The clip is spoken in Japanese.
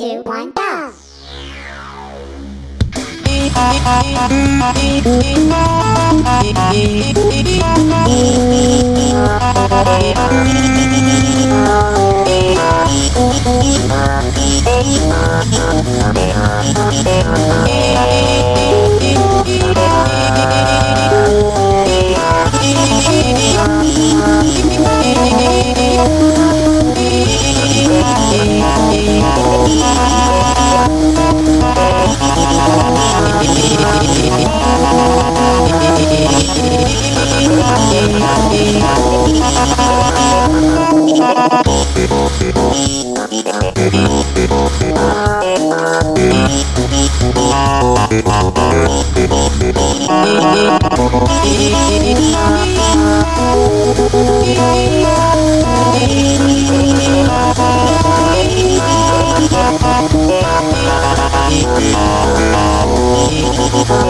two, one, go! Oh,